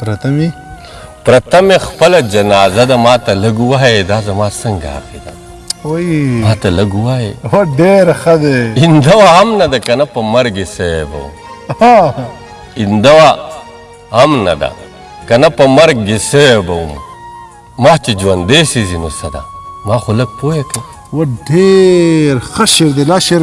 پرته مې پرته مې خپله جنازه ده ما ته لږ ووایې دا زما څنګه عقیده ده وایي ما ته لږ ووایې هو ډېره ښه دی اینده وه هم نه ده که نه په مرګ یې صیب و اینده وه هم نه ده که نه په مرګ یې صیب وم ما چې ژوندی سېزي نو څه ده ما خو لږ پوه کړه و ډېر ښه شعر دی لا شعر